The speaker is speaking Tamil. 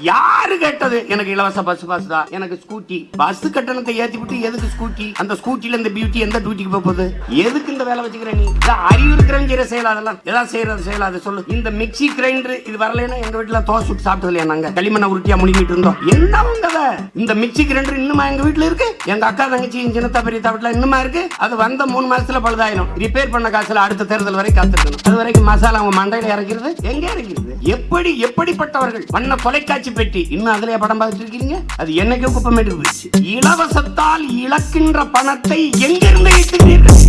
யாரு கேட்டது? எனக்கு இலவச பஸ் பாஸ் தான். எனக்கு ஸ்கூட்டி பஸ் கட்டணத்தை ஏத்தி விட்டு எதுக்கு ஸ்கூட்டி அந்த ஸ்கூட்டில இந்த பியூட்டி எந்த டியூட்டிக்கு போகுது? எதுக்கு எந்த வேலை வச்சுக்கிற நீ. இந்த அறிவு இருக்கிறவங்க செய்யற செயல் அதெல்லாம். எதாவது செய்யறது செயல் அதை சொல்லு. இந்த மிக்சி கிரைண்டர் இது வரலன்னா எங்க வீட்டுல தோசை சுட்டு சாப்பிட்டது இல்லையா நாங்க? களிமண்ண உருட்டியா முழுங்கிட்டு இருந்தோம். என்ன உங்கத இந்த மிக்சி கிரைண்டர் இன்னுமா எங்க வீட்டுல இருக்கு? எங்க அக்கா தங்கச்சி சின்னத்தா பெரியத்தா வீட்டுல இன்னுமா இருக்கு? அது வந்த மூணு மாசத்துல பழுதாயிரும். ரிப்பேர் பண்ண காசுல அடுத்த தேர்தல் வரை காத்திருக்கணும். அது வரைக்கும் மசாலா அவங்க மண்டையில இறக்கிறது. எங்க இறக்கிறது? எப்படி எப்படிப்பட்டவர்கள்? பண்ண தொலைக்காட்சி பெட்டி. இன்னும் அதுலயே படம் பார்த்துட்டு இருக்கீங்க? அது என்னைக்கு குப்பமேட்டு போயிடுச்சு. இலவசத்தால் இழக்கின்ற பணத்தை எங்கிருந்து ஈட்டுகிறீர்கள்?